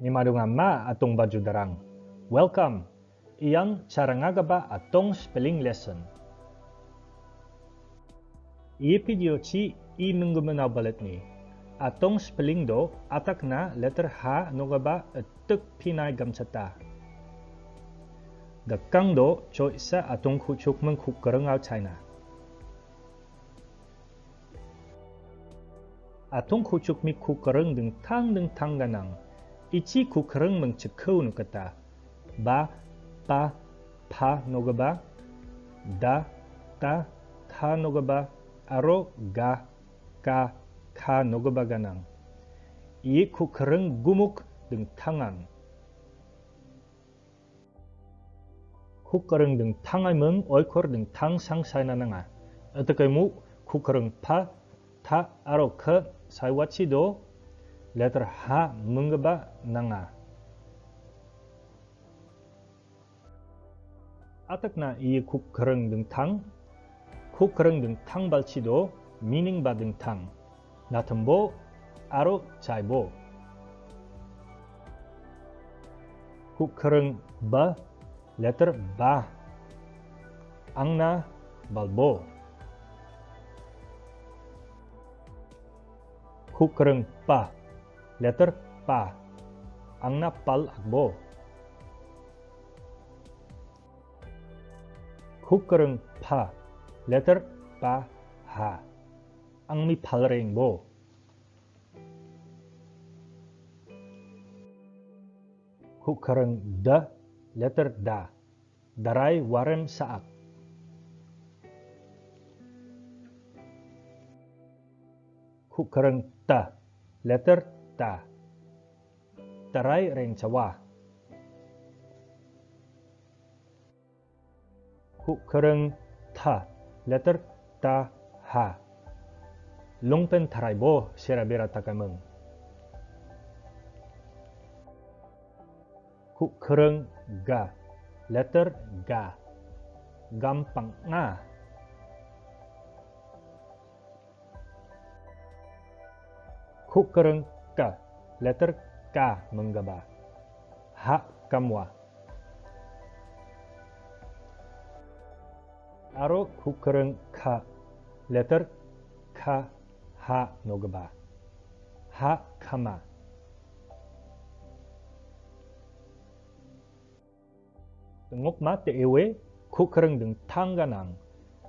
ni madungama atong baju darang. Welcome. Iyang cara ngagaba atong spelling lesson. I ci i menggunakan balet ni. Atong spelling do atak na letter H nogaba etuk pinay gamsata. Dakang do cho isa atong kuchuk mengkukereng au China. Atong kuchuk mi kukereng deng tang deng tang ganang. ichi ku kereng mengcekau nu kata. Ba, pa, pa no gaba. Da, ta, ta no gaba. Aro, ga, ka, ka no gaba ganang. Ie ku kereng gumuk deng tangan. 국가릉 등 탕하면 얼코르 등 탕상 사이나나가 어떻게 무 국가릉 파타 아로크 사이와치도 letter H mengeba nanga. 아takna 이 국거릉 등탕, 국거릉 등탕 발치도 미닝바 등탕, 나튼보 아로 자이보. 국거릉 바, letter 바, 앙나 발보. 국거릉 빠. Letter pa ang napal agbo kukereng pa letter pa ha ang mi palreng bo. Kukereng da letter da darai warem saak. Kukereng ta letter kita tarai rencawa hukereng ta letter ta ha lungpen tarai bo serabera takameng hukereng ga letter ga gampang nga hukereng ka letter K menggaba hak kamwa aro kukereng K letter K ha nogaba ha kama tengok mate ewe kukereng deng tangganang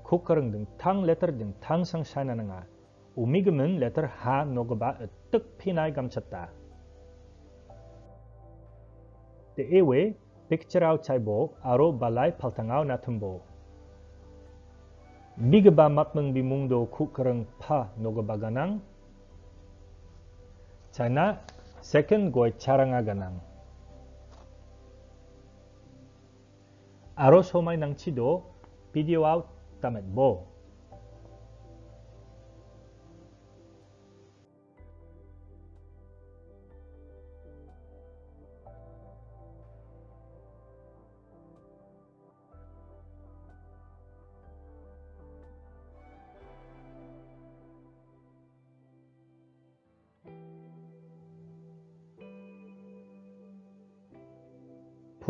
kukereng deng tang letter deng tang sang sana nga 우미금은 letter ha nogba 뜩 피나이 감췄다. The ewe picture out chaibo aro balai paltangau natumbo. Bigba matmeng bimungdo kukereng pa nogba ganang. China second goy charanga ganang. Aro somai nang chido video out tamet bo.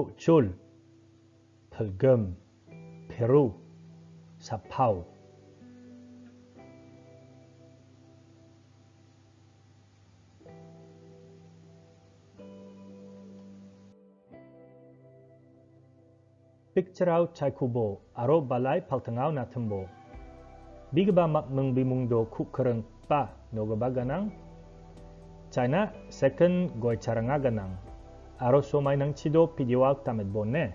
Pucul, Pelgem, Peru, Sapau. Picture out chai kubo, aro balai paltangau na tembo. Bigba mak meng bimungdo ku pa noga baganang. China second goy charanga ganang. Aro so may nang chido video out tamed bonne.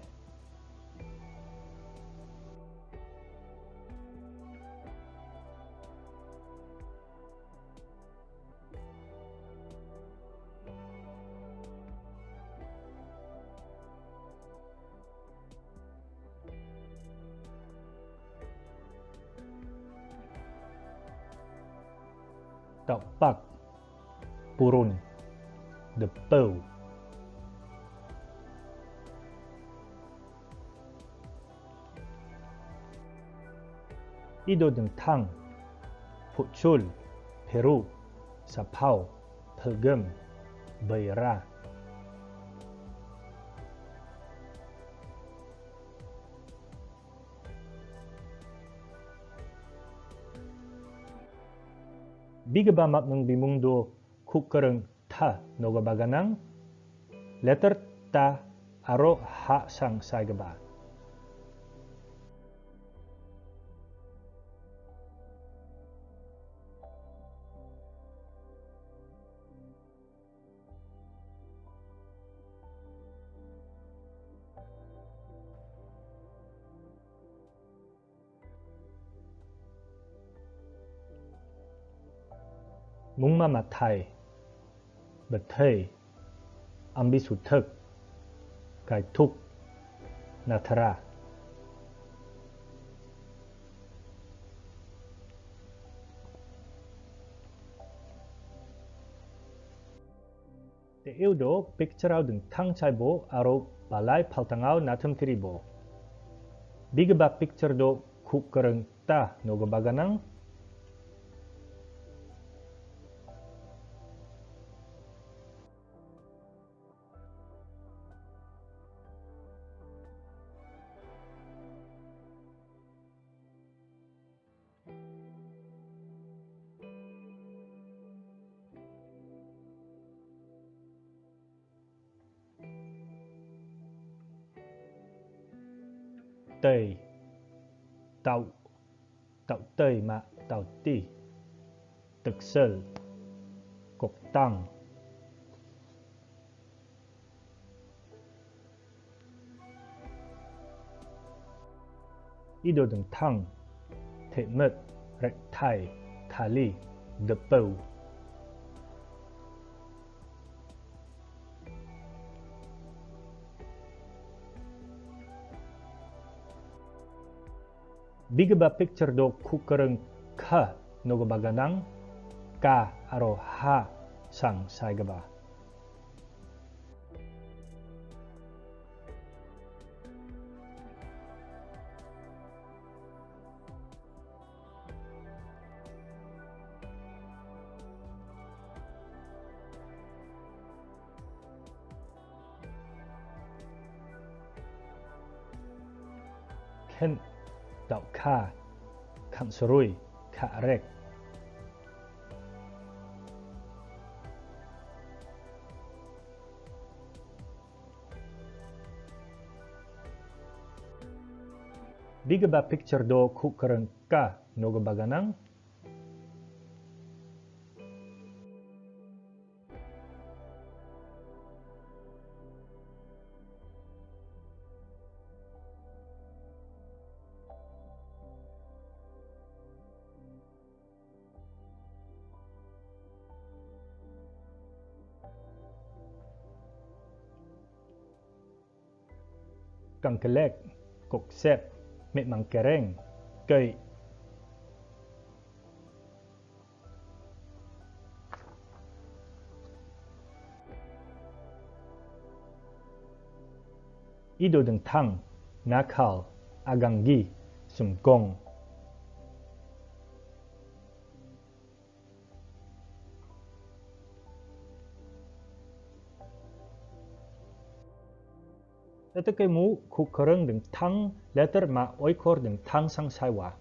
Tapak Purun Depau 이도등탕, Puchul, Peru, Sapao, Pelgam, Beira. Bigabamak ng bimungdo kukarang ta nogabaganang letter ta aro ha sang sagaba. mungma mặt thầy bật thầy ambi sụt thực cái thúc nathara Te eudo picturao dừng thăng chai bố aro balai paltangao natum tiribo. Bigba picture do kukarang ta nogobaganang tei tau tau tei mà tau ti thực sel cục tăng ít đồ đừng thăng thể mật rạch thai thà ly đập bầu bigba picture do kukereng ka nogo baganang ka aro ha sang saigaba. Ken Tauka, Kamsrui, Karek. Bigaba picture do kukarangka nogabaganang kankelek, koksep, met mangkereng, kei. Ido deng tang, nakal, aganggi, sungkong. 어떻게 무 국거랑 등탕 레터 마 오이코 등탕 상사와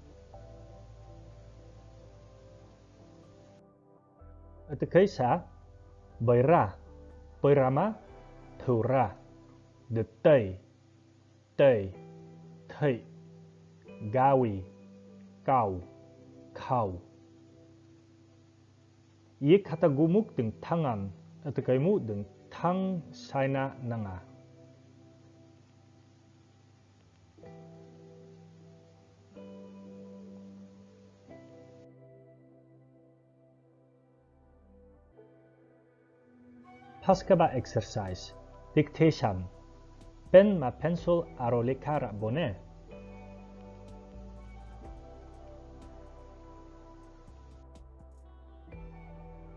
어떻게 사 bởi Berama, Thura, The Tây, Tây, Thị, Gawi, Cầu, Khâu. Yek hatagumuk từng thang an, atakamu từng thang saina nanga. Paskaba exercise. Dictation. Pen ma pencil aro lekara bone.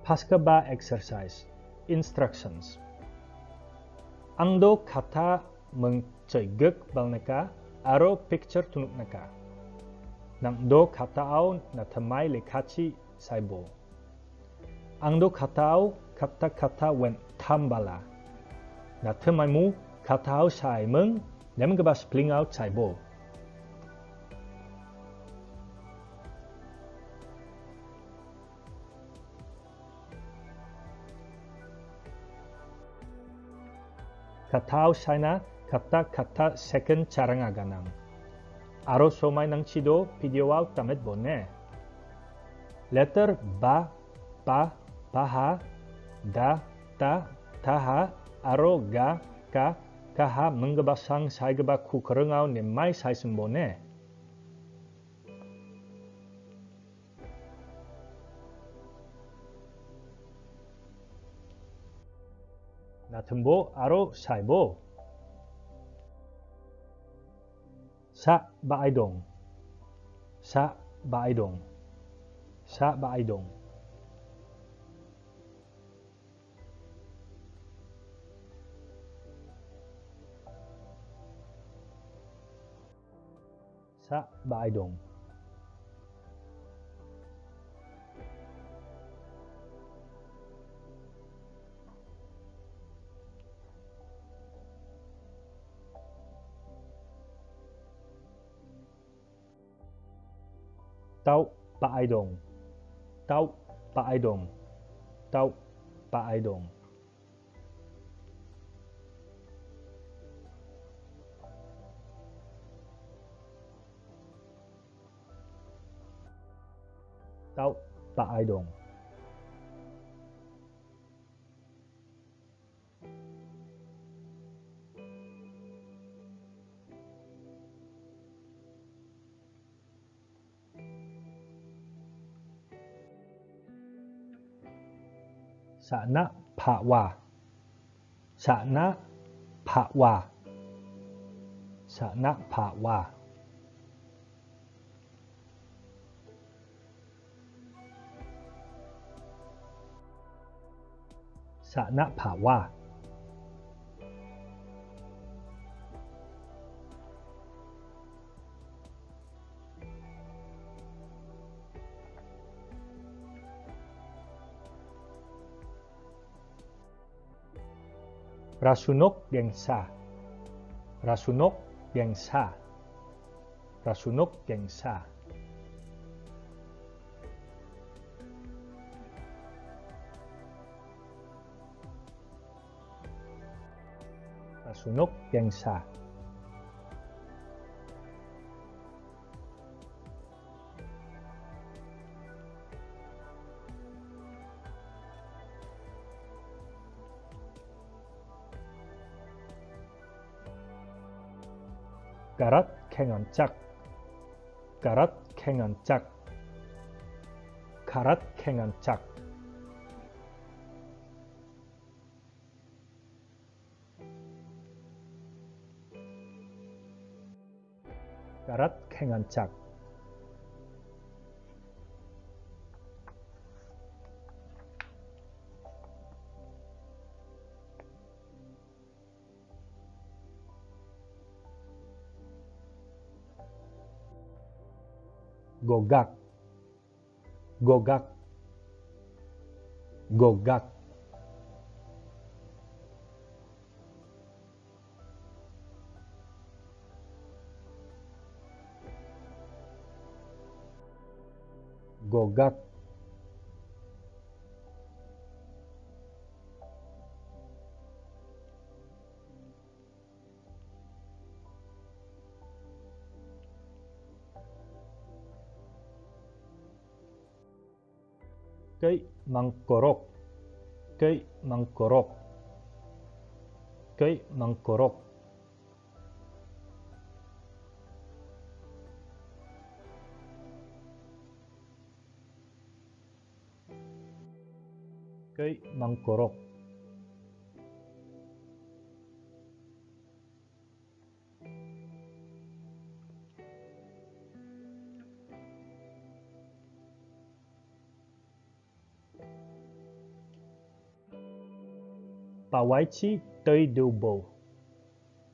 Paskaba exercise. Instructions. Angdo kata mengcegek balneka aro picture tunuk neka. Nang do kata au na tamai lekachi saibo. Angdo kata au kata-kata wen tambala. Na temai mu katau sai meng nem ge bas pling sai bo katau sai na kata kata second charang aganam aro somai nang chido video out tamet bonne letter ba pa paha da ta, taha, aroga, ka, kaha, mengeba sang, saigeba ku, kerengau, ne mai sai sembone. 나튼보 아로 사이보 사 바이동 사 바이동 사 바이동 到八一洞，到八一洞，到八一洞，到八一洞。đâu tại đường sana pawa sana pawa sana pawa นภาวาราสุนกเบียงซาราสุนกเบียงซาราสุนกเบียงซา yang sah. Karat kengancak. Karat kengancak. Karat kengancak. Karat kengancak. gogak. Gogak. Gogak forgot kay mangkorok kay mangkorok kay mangkorok ay mangkorok. Pawaichi tây đều bồ.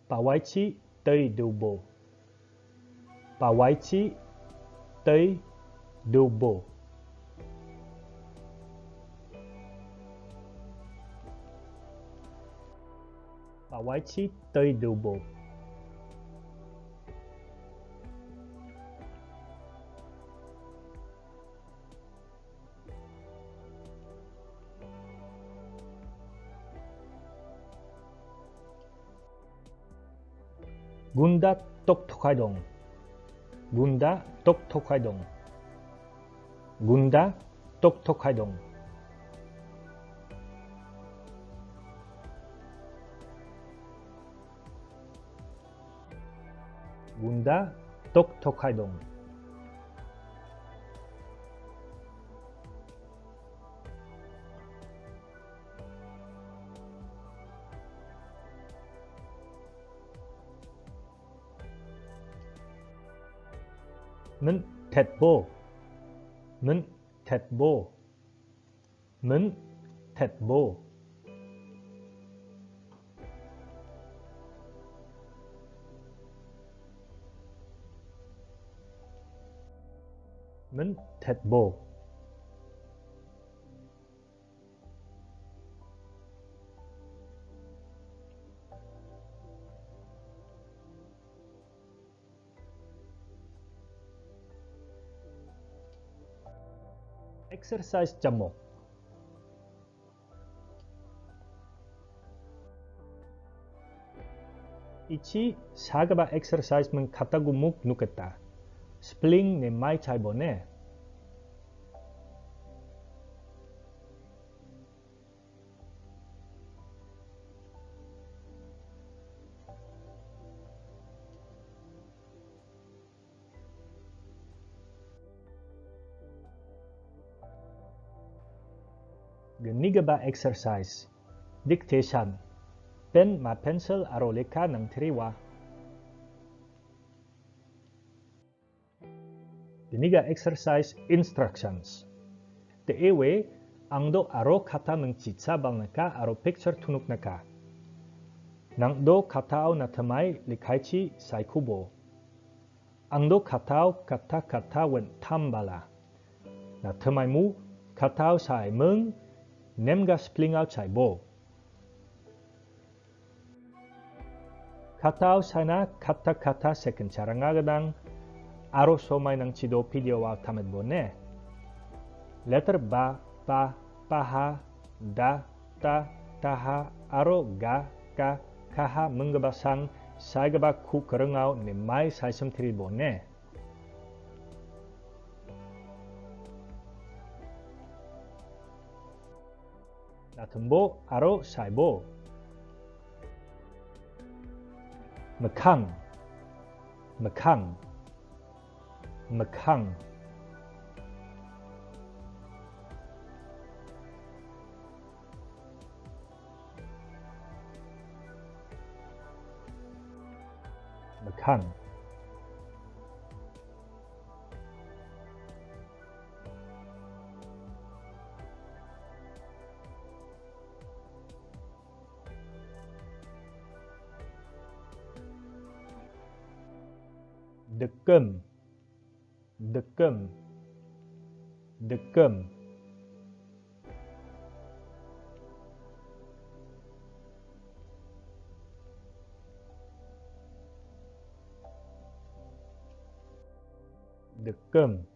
Pawaichi tây đều bồ. Pawaichi tây đều bồ. white이 tăi đều bột. 문다 똑똑하동 문다 똑똑하동 문다 똑똑하동 문다. 똑똑하동. 는 대보. 는 대보. 는 대보. Thẹt bô. Exercise jamok. Ichi sagaba exercise meng katagumuk nuketa. Spling ne mai chai bone. Genigaba exercise. Dictation. Pen ma pencil aro leka nang triwa. Geniga exercise instructions. The ewe ang do aro kata nang chitsa bal naka aro picture tunuk naka. Nang do katao na tamay likaichi sai kubo. Ang katao kata kata wen tambala. Na tamay mu katao sai meng nemga spling out chai bo. Katao sana kata-kata second cara ngagadang aroso mai nang chido pidio wa tamet bone. Letter ba, pa, ha da, ta, ta ha aro, ga, ka, kaha, ba sang, saigaba ku ao ne mai saisem tiri bone. 나튼보 아로 사이보 mekang mekang mccung mccung the cơm the cơm the cơm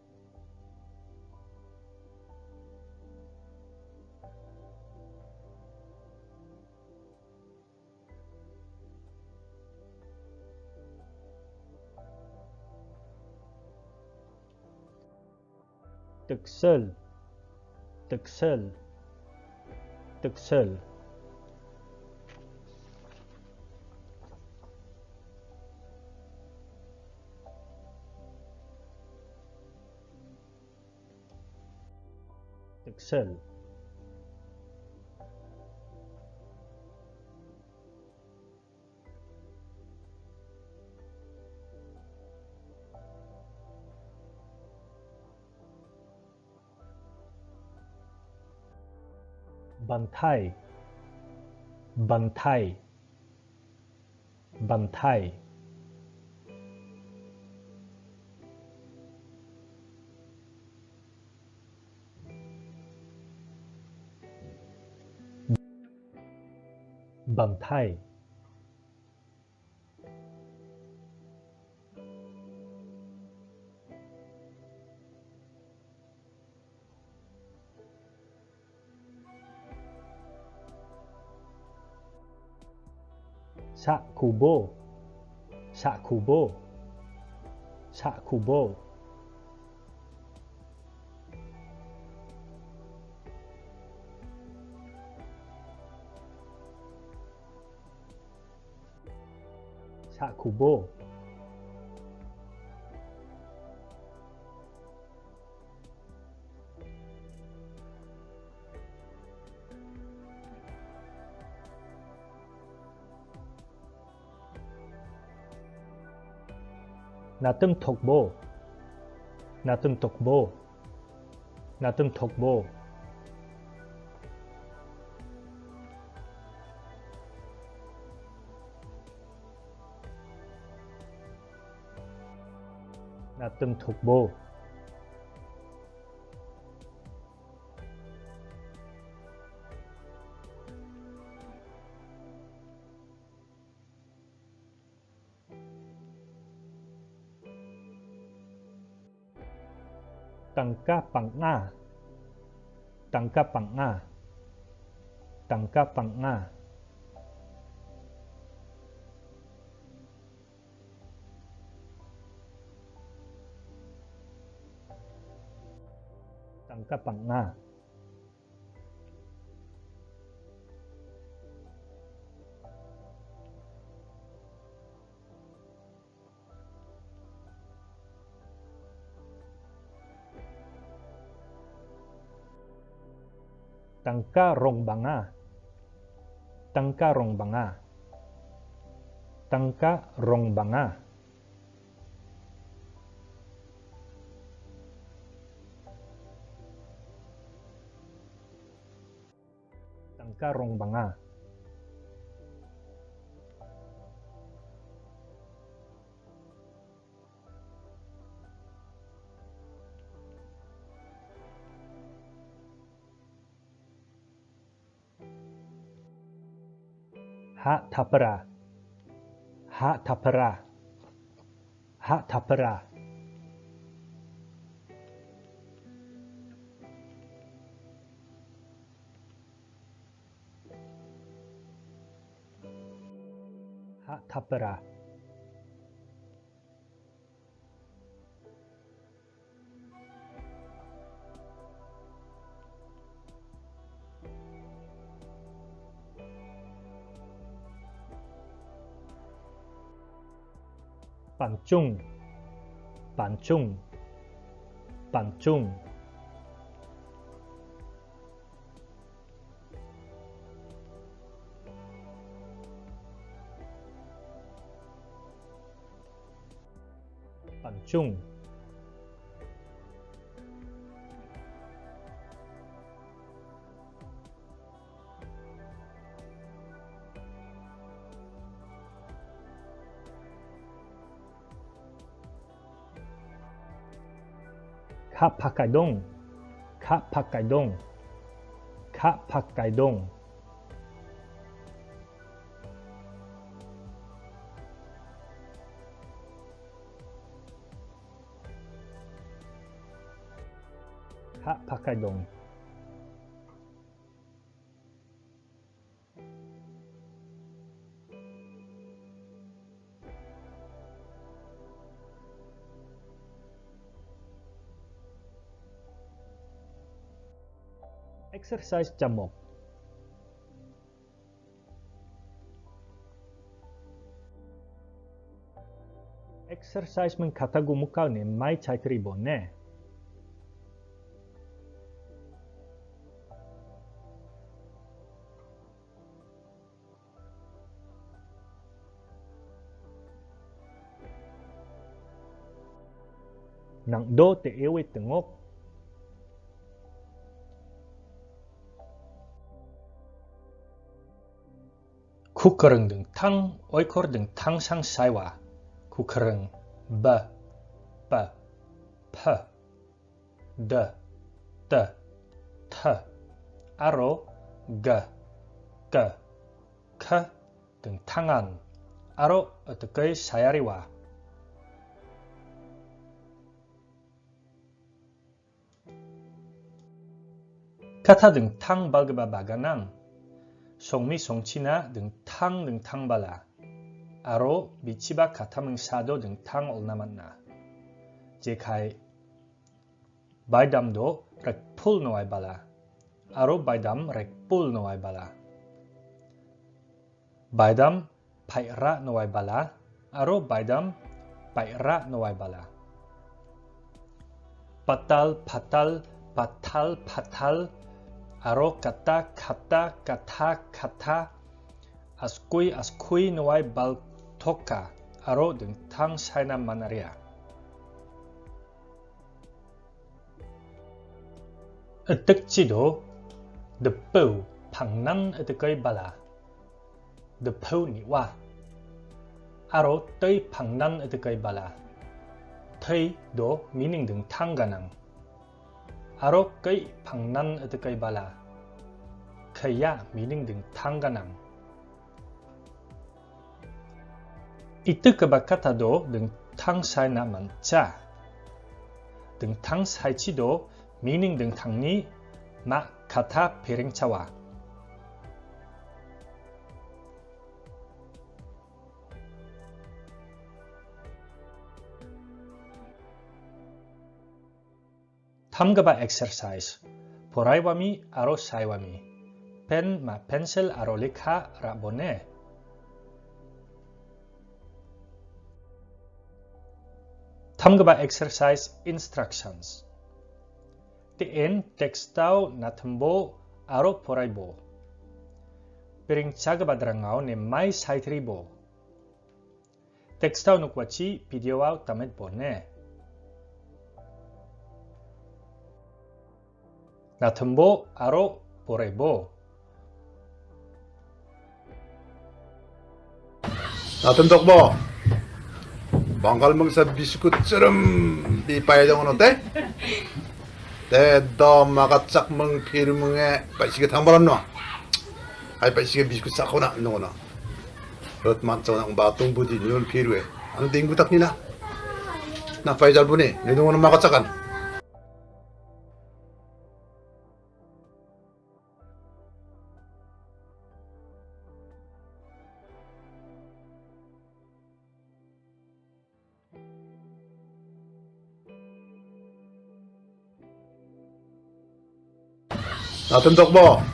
Tuxel, Tuxel, Tuxel. Tuxel. Bantai. Bantai. Bantai. Bantai. 샤쿠보. 샤쿠보. 샤쿠보. 샤쿠보. 나뜸 톡보 나뜸 톡보 나뜸 톡보 나뜸 톡보 tangka panga tangka panga tangka panga tangka panga tangkarong banga tangkarong banga tangkarong banga tangkarong banga Hatapara. Hatapara. Hatapara. Hatapara. bản chung, bản chung, bản chung, bản chung. คาปากไกดงคาปากไกดงคาปากไกดงคาปักกดง exercise 자목 exercise는 같다고 묶어낸 마이 차이트 리본에 낭도 때 에웨 등옥 쿠커릉 등 탕, 오이코르 등 탕상 사이와 쿠커릉 바, 바, 파, 더, 더, 타, 아로, 가, 가, 카, 등 탕안, 아로 어떻게 사야리와. 카타 등탕 발그바 바가낭 송미 송치나 등 탕 등 탕발라 aro bichiba katameng sado deng tang ol namanna. Jekai baidam do rek pul noai bala. Aro baidam rek pul noai bala. Baidam pai ra noai bala. Aro baidam pai ra noai bala. Patal patal patal patal aro kata kata kata kata askui askui noai bal toka aro deng tang saina manaria. Etek cido depu pangnan etekai bala. Depu ni wa. Aro tei pangnan etekai bala. Tei do meaning deng tang ganang. 바로 그의 방난 어드그의 발라 그야 미닝 등 탕가남 이때 그 바깥아도 능탕 사이나 많자 능탕 사이치도 미닝 등탕니 마 가타 베랭차와 함가바 exercise 보라이와미 아로 사이와미 펜마 펜셀 아로리카 라보네 함가바 exercise instructions TN textau natambo aro poraibo piring chagaba drangau ne mai saitribo textau nukwati videoau tamet bone Natembo aro poraibo. 나든덕 뭐 망갈멍사 비스쿠처럼 이 빠야정은 어때? 내너 마가 짝멍 피르멍에 빠시게 당발았노 아이 빠시게 비스쿠 싸거나 노거나 럿 만쩌나 마똥 부디 니온 피르에 안 땡구 딱니나 나 빠이 잘 보니 내 동원은 마가 짝안 나든덕 뭐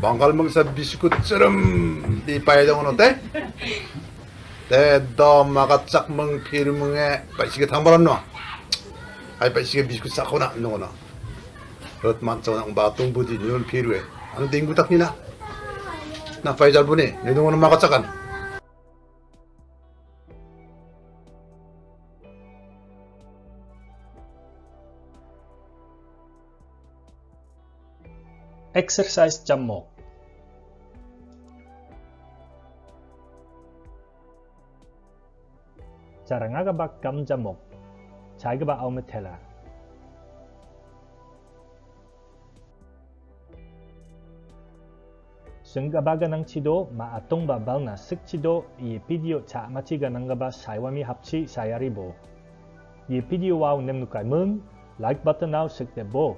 망갈멍사 비스쿠처럼 이 빠야정은 어때? 내너 마가 짝멍 피르멍에 빠시게 당발았노 아이 빠시게 비스쿠 싸거나 노거나 럿 만쩌나 마똥 부디 니온 피르에 안 땡구 딱니나 나 빠이 잘 보니 내 동원은 마가 짝 엑셀사이즈 잡목 자랑아가바 감자목 자그바 아우메텔라 승가바가 낭치도 마아통바 발나 슥치도 이 비디오 자마치가 낭가바 사이와미 합치 사야리보. 이 비디오 와우 냄누카이 문 like button now 슥데보.